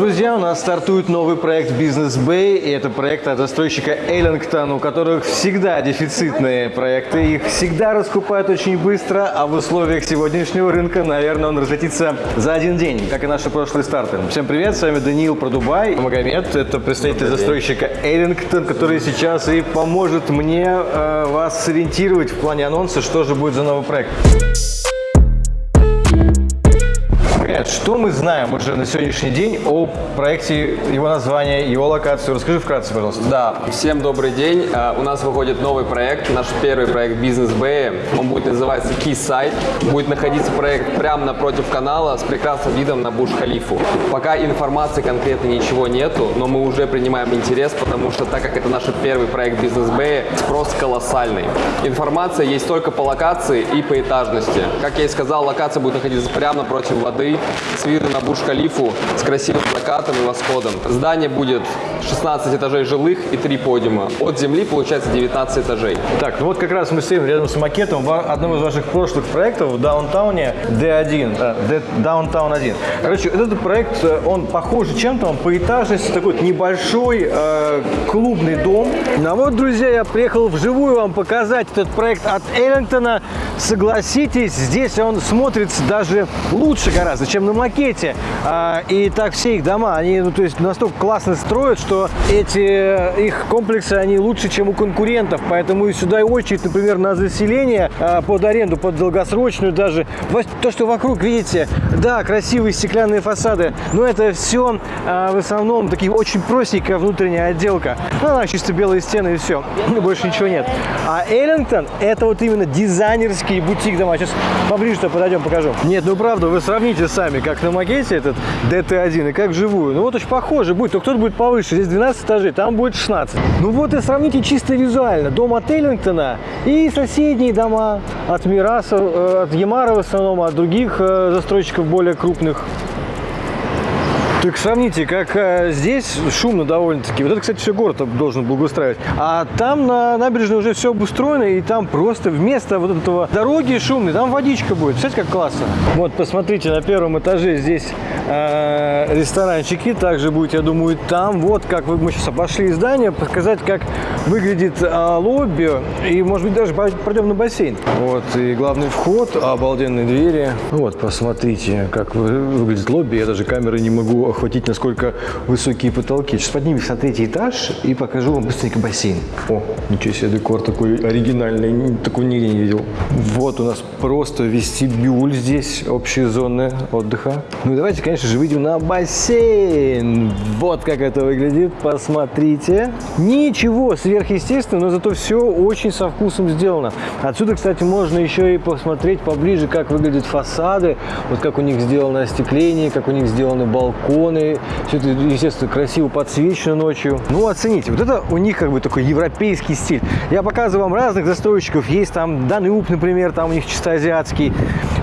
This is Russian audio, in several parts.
Друзья, у нас стартует новый проект Business Bay, и это проект от застройщика Эллингтон, у которых всегда дефицитные проекты, их всегда раскупают очень быстро, а в условиях сегодняшнего рынка, наверное, он разлетится за один день, как и наши прошлые старты. Всем привет, с вами Даниил про Дубай, Магомед, это представитель застройщика Эллингтон, который сейчас и поможет мне э, вас сориентировать в плане анонса, что же будет за новый проект. Привет, что мы знаем уже на сегодняшний день о проекте, его названия, его локацию? Расскажи вкратце, пожалуйста. Да, всем добрый день. А, У нас выходит новый проект, наш первый проект Бизнес Bay. Он будет называться Quayside. Будет находиться проект прямо напротив канала с прекрасным видом на Буш-Халифу. Пока информации конкретно ничего нету, но мы уже принимаем интерес, потому что так как это наш первый проект Бизнес Bay, спрос колоссальный. Информация есть только по локации и по этажности. Как я и сказал, локация будет находиться прямо напротив воды, с видом на Буш-Халифу, с красивым закатом и восходом. Здание будет 16 этажей жилых и 3 подиума. От земли получается 19 этажей. Так, ну вот как раз мы стоим рядом с макетом одного из ваших прошлых проектов в даунтауне D1, э, D- Downtown 1. Короче, этот проект, э, он похож чем-то, он по этажности такой вот небольшой э, клубный дом. Ну а вот, друзья, я приехал вживую вам показать этот проект от Эллингтона. Согласитесь, здесь он смотрится даже лучше гораздо, чем на макете. А, и так все их дома, они ну, то есть настолько классно строят, что эти э, их комплексы, они лучше, чем у конкурентов. Поэтому и сюда и очередь, например, на заселение а, под аренду, под долгосрочную даже. То, что вокруг, видите, да, красивые стеклянные фасады, но это все в основном такие очень простенькая внутренняя отделка. Ну, она чисто белые стены и все. Больше ничего нет. А Эллингтон это вот именно дизайнерский бутик дома. Сейчас поближе-то подойдем, покажу. Нет, ну правда, вы сравните сами, как на макете этот DT1 и как вживую. Ну вот очень похоже будет, только тут будет повыше. Здесь 12 этажей, там будет 16. Ну вот и сравните чисто визуально. Дом от Эллингтона и соседние дома от Мираса, э, от Ямара в основном, от других э, застройщиков более крупных. Так сравните, как э, здесь шумно довольно-таки. Вот это, кстати, все город должен благоустраивать. А там на набережной уже все обустроено, и там просто вместо вот этого дороги шумной, там водичка будет. Представляете, как классно. Вот, посмотрите, на первом этаже здесь э, ресторанчики. Также будет, я думаю, там. Вот как вы, мы сейчас обошли здание, показать, как выглядит э, лобби. И, может быть, даже пройдем на бассейн. Вот, и главный вход, обалденные двери. Вот, посмотрите, как вы- выглядит лобби. Я даже камеры не могу охватить, насколько высокие потолки. Сейчас поднимемся на третий этаж и покажу вам быстренько бассейн. О, ничего себе, декор такой оригинальный, такой нигде не видел. Вот у нас просто вестибюль здесь, общие зоны отдыха. Ну и давайте, конечно же, выйдем на бассейн. Вот как это выглядит, посмотрите. Ничего сверхъестественного, но зато все очень со вкусом сделано. Отсюда, кстати, можно еще и посмотреть поближе, как выглядят фасады, вот как у них сделано остекление, как у них сделаны балконы. Все это, естественно, красиво подсвечено ночью. Ну, оцените, вот это у них как бы такой европейский стиль. Я показываю вам разных застройщиков. Есть там Данюб, например, там у них чисто азиатский.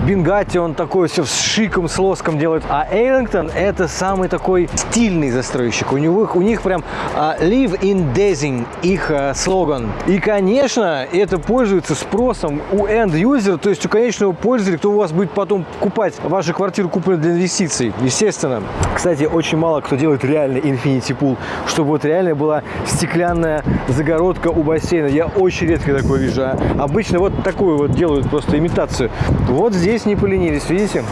Бенгати, он такой все с шиком, с лоском делает. А Эйлингтон это самый такой стильный застройщик. У, него, у них прям а, live in Dazing, их а, слоган. И, конечно, это пользуется спросом у end-user, то есть у конечного пользователя, кто у вас будет потом покупать вашу квартиру, купленную для инвестиций. Естественно. Кстати, очень мало кто делает реальный Infinity Pool, чтобы вот реально была стеклянная загородка у бассейна. Я очень редко такое вижу. а Обычно вот такую вот делают просто имитацию. Вот здесь не поленились, видите?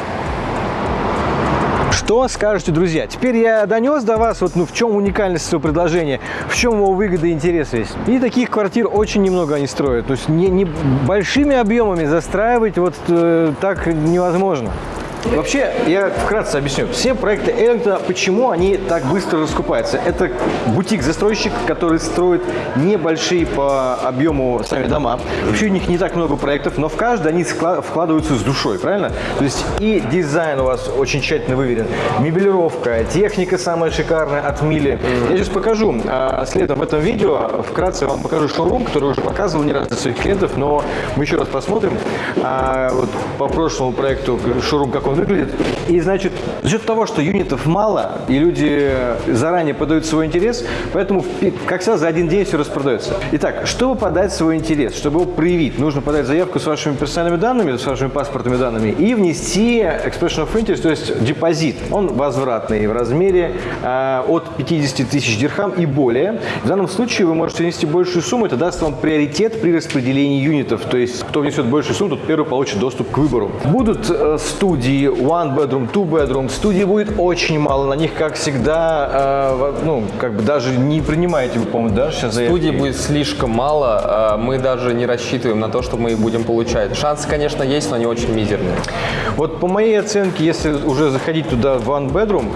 Что скажете, друзья? Теперь я донес до вас, вот, ну, в чем уникальность своего предложения, в чем его выгода и интерес весь. И таких квартир очень немного они строят. То есть не, не большими объемами застраивать вот э, так невозможно. Вообще, я вкратце объясню. Все проекты Эллингтона, почему они так быстро раскупаются? Это бутик-застройщик, который строит небольшие по объему сами дома. Вообще у них не так много проектов, но в каждый они вкладываются с душой, правильно? То есть и дизайн у вас очень тщательно выверен, мебелировка, техника самая шикарная от Мили. Я сейчас покажу а, следом в этом видео, вкратце вам покажу шоурум, который уже показывал не раз для своих клиентов, но мы еще раз посмотрим. А, вот по прошлому проекту шоурум, как он выглядит. И, значит, за счет того, что юнитов мало, и люди заранее подают свой интерес, поэтому, как всегда, за один день все распродается. Итак, чтобы подать свой интерес, чтобы его проявить, нужно подать заявку с вашими персональными данными, с вашими паспортными данными и внести expression of interest, то есть депозит. Он возвратный в размере э, от 50 тысяч дирхам и более. В данном случае вы можете внести большую сумму, это даст вам приоритет при распределении юнитов. То есть, кто внесет большую сумму, тот первый получит доступ к выбору. Будут э, студии one bedroom, two bedroom. Студий будет очень мало. На них, как всегда, э, ну, как бы даже не принимаете вы, по-моему, да, сейчас заявки? Студий будет слишком мало. э, Мы даже не рассчитываем на то, что мы их будем получать. Шансы, конечно, есть, но они очень мизерные. Вот по моей оценке, если уже заходить туда в one bedroom,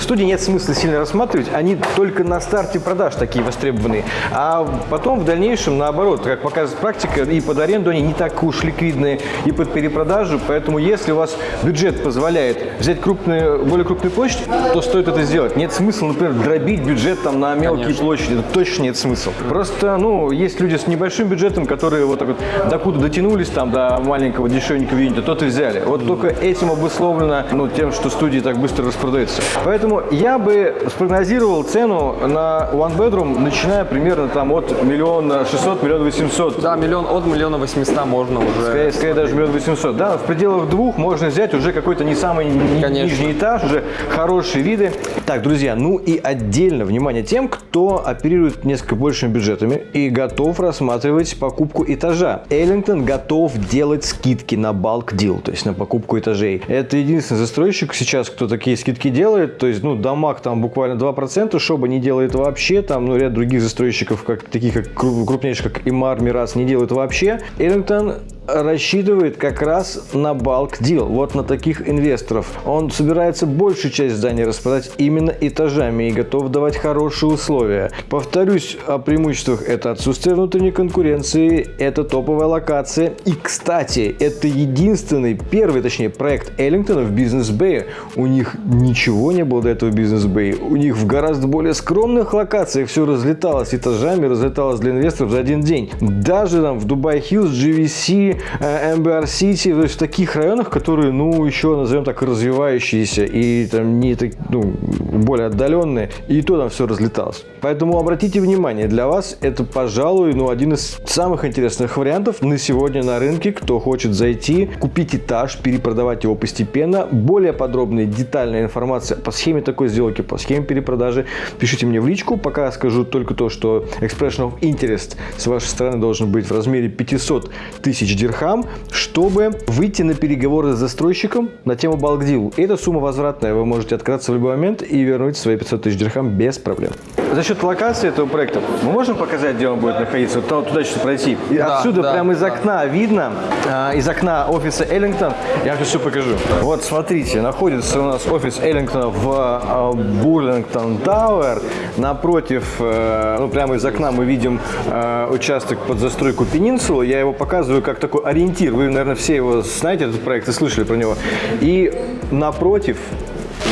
студии нет смысла сильно рассматривать, они только на старте продаж такие востребованные. А потом в дальнейшем, наоборот, как показывает практика, и под аренду они не так уж ликвидные, и под перепродажу. Поэтому если у вас бюджет позволяет взять крупные, более крупную площадь, то стоит это сделать. Нет смысла, например, дробить бюджет там на мелкие Конечно. площади. Это точно нет смысла. Просто, ну, есть люди с небольшим бюджетом, которые вот так вот докуда дотянулись там до маленького дешевенького юнита, тот и взяли. Вот только этим обусловлено, ну, тем, что студии так быстро распродаются. Поэтому я бы спрогнозировал цену на One Bedroom, начиная примерно там от миллиона шестьсот, миллиона восемьсот. Да, миллион от миллиона восьмиста можно уже. Скорее, скорее даже миллион восемьсот. Да, в пределах двух можно взять уже какой-то не самый Конечно. нижний этаж, уже хорошие виды. Так, друзья, ну и отдельно внимание тем, кто оперирует несколько большими бюджетами и готов рассматривать покупку этажа. Эллингтон готов делать скидки на bulk deal, то есть на покупку этажей. Это единственный застройщик сейчас, кто такие скидки делает. То есть, ну, Дамаг там буквально 2%, Шоба не делает вообще, там, ну, ряд других застройщиков, как, таких как кру- крупнейших, как Имар, Мирас, не делают вообще. Эллингтон рассчитывает как раз на bulk deal, вот на таких инвесторов. Он собирается большую часть здания распродать именно этажами и готов давать хорошие условия. Повторюсь о преимуществах. Это отсутствие внутренней конкуренции, это топовая локация. И, кстати, это единственный, первый, точнее, проект Эллингтона в бизнес-бэе. У них ничего не было до этого бизнес-бэе. У них в гораздо более скромных локациях все разлеталось этажами, разлеталось для инвесторов за один день. Даже там в Дубай Хиллз, GVC, э, MBR City, то есть в таких районах, которые, ну, еще, назовем так, развивающиеся и там не так, ну, более отдаленные, и то там все разлеталось. Поэтому обратите внимание, для вас это, пожалуй, ну, один из самых интересных вариантов на сегодня на рынке, кто хочет зайти, купить этаж, перепродавать его постепенно. Более подробная, детальная информация по схеме такой сделки, по схеме перепродажи, пишите мне в личку. Пока скажу только то, что expression of interest с вашей стороны должен быть в размере 500 тысяч дирхам, чтобы выйти на переговоры с застройщиком на тему bulk deal. Эта сумма возвратная, вы можете открыться в любой момент и вернуть свои 500 тысяч дирхам без проблем. За счет локации этого проекта мы можем показать, где он будет находиться? Вот туда- сейчас пройти. И Да, отсюда да, прямо из да. окна видно, а, из окна офиса Эллингтон, я вам все покажу. Вот смотрите, находится у нас офис Эллингтона в а, Бурлингтон Тауэр. Напротив, э, ну прямо из окна мы видим э, участок под застройку Пенинсулы. Я его показываю как такой ориентир. Вы, наверное, все его знаете, этот проект, и слышали про него. И напротив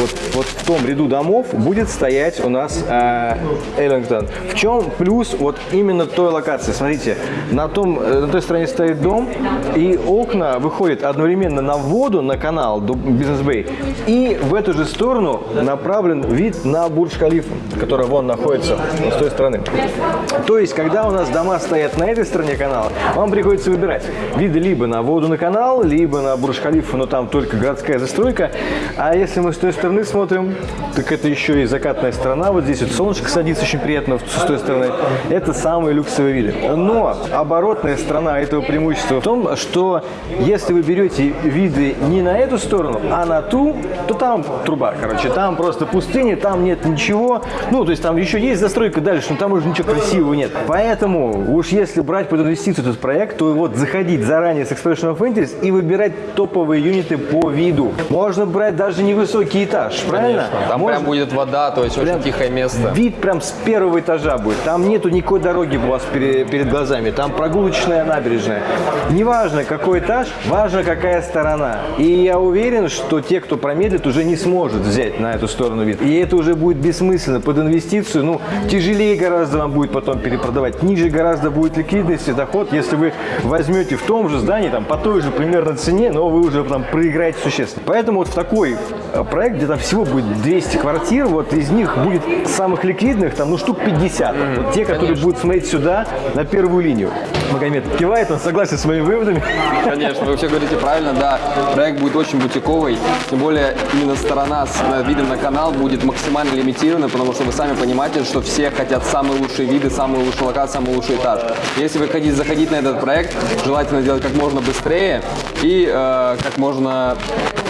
вот, вот в том ряду домов будет стоять у нас э, Эллингтон. В чем плюс вот именно той локации? Смотрите, на, том, э, на той стороне стоит дом, и окна выходят одновременно на воду, на канал Бизнес-Бэй, и в эту же сторону направлен вид на Бурдж-Халифу, который вон находится вот с той стороны. То есть, когда у нас дома стоят на этой стороне канала, вам приходится выбирать виды либо на воду на канал, либо на Бурдж-Халифу, но там только городская застройка. А если мы с той стороны смотрим, так это еще и закатная сторона. Вот здесь вот солнышко садится очень приятно с той стороны. Это самые люксовые виды. Но оборотная сторона этого преимущества в том, что если вы берете виды не на эту сторону, а на ту, то там труба, короче. Там просто пустыня, там нет ничего. Ну, то есть там еще есть застройка дальше, но там уже ничего красивого нет. Поэтому уж если брать под инвестицию этот проект, то вот заходить заранее с Expression of Interest и выбирать топовые юниты по виду. Можно брать даже невысокий этаж. правильно? Там Можно- прям будет вода, то есть Прям очень тихое место. Вид прям с первого этажа будет. Там нету никакой дороги у вас пере- перед глазами. Там прогулочная набережная. Неважно, какой этаж, важно, какая сторона. И я уверен, что те, кто промедлит, уже не сможет взять на эту сторону вид. И это уже будет бессмысленно. Под инвестицию, ну, тяжелее гораздо вам будет потом перепродавать. Ниже гораздо будет ликвидность и доход, если вы возьмете в том же здании, там, по той же примерно цене, но вы уже там проиграете существенно. Поэтому вот в такой э, проект, где там всего будет 200 квартир, вот из них будет самых ликвидных, там, ну, штук 50. Вот те, которые будут смотреть сюда, на первую линию. Магомед кивает, он согласен с моими выводами. Конечно, вы все говорите правильно, да. Проект будет очень бутиковый, тем более именно сторона с э, видом на канал будет максимально лимитирована, потому что вы сами понимаете, что все хотят самые лучшие виды, самые лучшие локации, самый лучший этаж. Если вы хотите заходить на этот проект, желательно делать как можно быстрее и э, как можно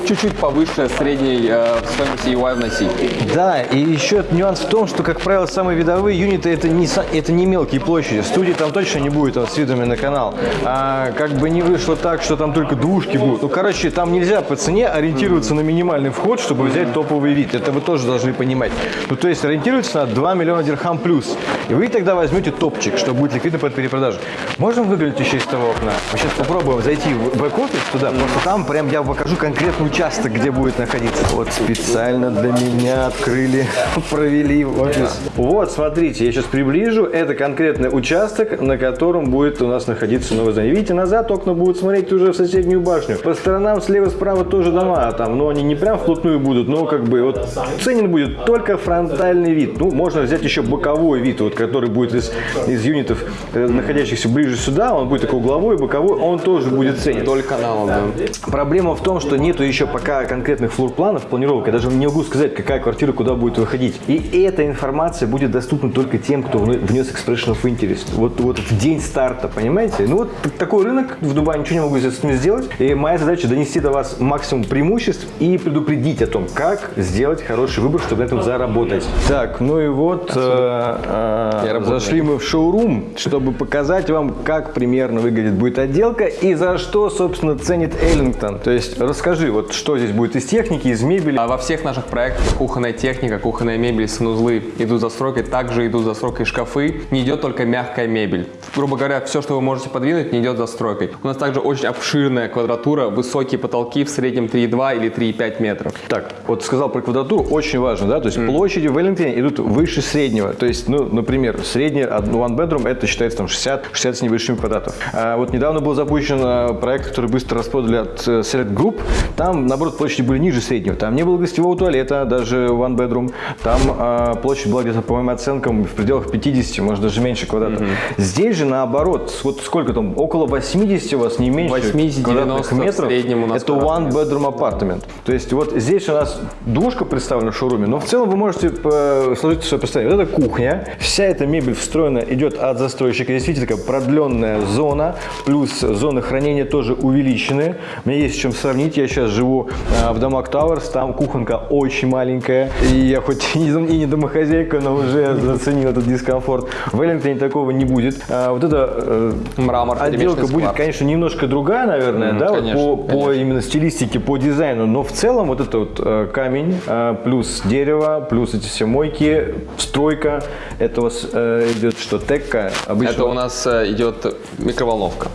чуть-чуть повыше средней э, стоимости UI вносить. Да, и еще нюанс в том, что, как правило, самые видовые юниты это не, са- это не мелкие площади. Студии там точно не будет там, с видами на канал. А как бы не вышло так, что там только двушки будут. Ну, короче, там нельзя по цене ориентироваться на минимальный вход, чтобы взять топовый вид. Это вы тоже должны понимать. Ну, то есть ориентироваться на 2 миллиона дирхам плюс. И вы тогда возьмете топчик, что будет ликвидно под перепродажу. Можем выглянуть еще из того окна? Мы сейчас попробуем зайти в бэк-офис туда, просто там прям я покажу конкретный участок, где будет находиться. Вот специально для меня открыли, провели офис. Вот, смотрите, я сейчас приближу. Это конкретный участок, на котором будет у нас находиться новое здание. Видите, назад окна будут смотреть уже в соседнюю башню. По сторонам слева-справа тоже дома, а там, но они не прям вплотную будут, но как бы вот ценен будет только фронтальный вид. Ну, можно взять еще боковой вид, вот, который будет из, из юнитов, э, находящихся ближе сюда, он будет такой угловой, боковой, он тоже будет ценен. Вдоль канала, да. Проблема в том, что нету еще пока конкретных флор-планов, планировок. Я даже не могу сказать, какая квартира куда будет выходить. И эта информация будет доступна только тем, кто вне- внес expression of interest. Вот, вот в день старта, понимаете? Ну вот такой рынок в Дубае, ничего не могу с этим сделать. И моя задача донести до вас максимум преимуществ и предупредить о том, как сделать хороший выбор, чтобы на этом заработать. Так, ну и вот э, э, зашли мы в шоурум, чтобы показать вам, как примерно выглядит будет отделка и за что, собственно, ценит Эллингтон. То есть расскажи, вот что здесь будет из техники, из мебели. А во всех наших проектах кухонная техника, кухонная мебель, санузлы идут за стройкой, также идут за стройкой шкафы. Не идет только мягкая мебель. Грубо говоря, все, что вы можете подвинуть, не идет за стройкой. У нас также очень обширная квадратура, высокие потолки в среднем 3,2 или 3,5 метров. Так, вот сказал про квадратуру, очень важно, да, то есть площади в Эллингтоне идут выше среднего. То есть, ну, например, средний one bedroom это считается там 60, 60 с небольшим квадратов. А вот недавно был запущен а, проект, который быстро распродали от э, Select Group. Там, наоборот, площади были ниже среднего. Там не было гостевого туалета, даже one bedroom. Там а, площадь была где-то, по моим оценкам, в пределах 50, может даже меньше квадратов. Здесь же наоборот, вот сколько там, около 80 у вас, не меньше 80-90 квадратных в метров. среднем у нас это one bedroom апартамент. То есть вот здесь у нас двушка представлена в шоуруме, но в целом вы можете э, сложить свое представление. Вот это кухня, вся эта мебель встроена идет от застройщика. Видите, такая продленная зона, плюс зоны хранения тоже увеличены. У меня есть с чем сравнить. Я сейчас живу э, в Дамаг Тауэрс, там кухонка очень маленькая. И я хоть и не, домохозяйка, но уже заценил этот дискомфорт. В Эллингтоне такого не будет. А вот это э, Мрамор, отделка будет, склад. конечно, немножко другая, наверное, Мгм, да, вот конечно, по, по конечно. именно стилистике, по дизайну, но в целом вот это вот э, камень, э, плюс дерево, плюс эти все мойки, стройка, это у вас э, идет что, текка, обычно. Это у нас э, идет микроволновка.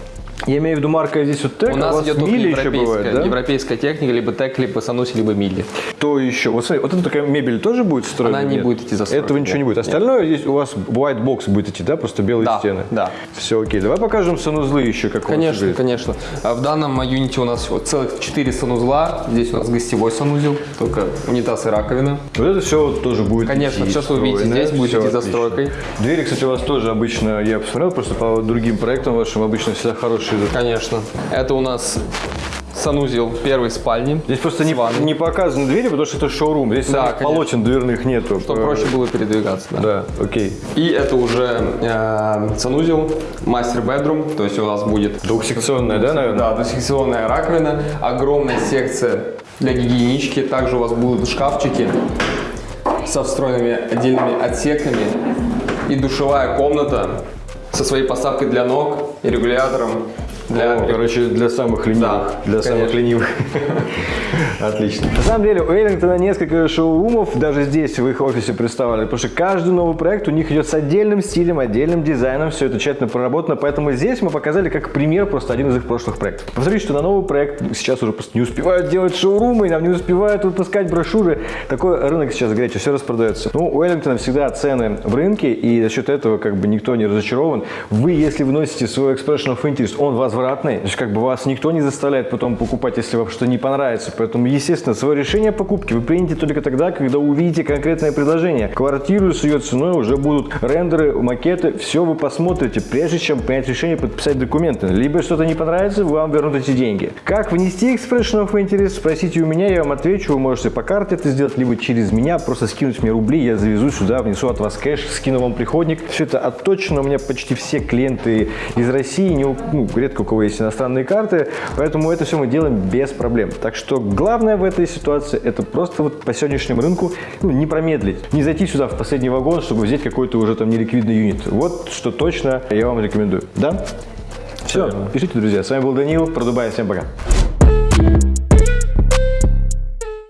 Я имею в виду марка здесь вот текка, У нас вас идет только мили еще европейская, бывает, да? европейская техника, либо тек, либо сануси, либо мили. То еще, вот смотри, вот эта такая мебель тоже будет строена? Она не Нет? будет идти за Этого ничего не нет. будет. Остальное здесь у вас white box будет идти, да, просто белые Да, стены? да. Все окей. Давай покажем санузлы еще, как у вас Конечно, конечно. А В данном юните у нас вот целых 4 санузла. Здесь у нас гостевой санузел, только унитаз и раковина. Вот это все тоже будет Конечно, идти всё, что вы видите здесь, будет идти за стройкой. Двери, кстати, у вас тоже обычно, я посмотрел, просто по другим проектам вашим обычно всегда хорошие идут. Конечно. Это у нас санузел первой спальни. Здесь просто не, не показаны двери, потому что это шоурум. Здесь Да, полотен дверных нету. Чтобы проще было передвигаться. Да. Да, окей. И это уже э, санузел, мастер бедрум, то есть у нас будет Двухсекционная, да, наверное? Да, двухсекционная раковина, огромная секция для гигиенички. Также у вас будут шкафчики со встроенными отдельными отсеками и душевая комната со своей поставкой для ног и регулятором Для, Ну, короче, для самых ленивых. Да, для самых конечно. ленивых. Отлично. На самом деле, у Эллингтона несколько шоурумов, даже здесь, в их офисе представлены, потому что каждый новый проект у них идет с отдельным стилем, отдельным дизайном, все это тщательно проработано, поэтому здесь мы показали как пример просто один из их прошлых проектов. Посмотрите, что на новый проект сейчас уже просто не успевают делать шоурумы, нам не успевают выпускать брошюры. Такой рынок сейчас горячий, все распродается. Ну, у Эллингтона всегда цены в рынке, и за счет этого как бы никто не разочарован. Вы, если вносите свой expression of interest, он возвратный, то есть как бы вас никто не заставляет потом покупать, если вам что не понравится. Поэтому, естественно, свое решение покупки вы примете только тогда, когда увидите конкретное предложение. Квартиру с ее ценой уже будут рендеры, макеты, все вы посмотрите, прежде чем принять решение подписать документы. Либо что-то не понравится, вам вернут эти деньги. Как внести expression of interest, спросите у меня, я вам отвечу. Вы можете по карте это сделать, либо через меня, просто скинуть мне рубли, я завезу сюда, внесу от вас кэш, скину вам приходник. Все это отточено, у меня почти все клиенты из России, не, ну, редко кого есть иностранные карты, поэтому это все мы делаем без проблем. Так что главное в этой ситуации это просто вот по сегодняшнему рынку ну, не промедлить, не зайти сюда в последний вагон, чтобы взять какой-то уже там неликвидный юнит. Вот что точно я вам рекомендую. Да? Все, пишите, друзья. С вами был Данил, про Дубай. Всем пока.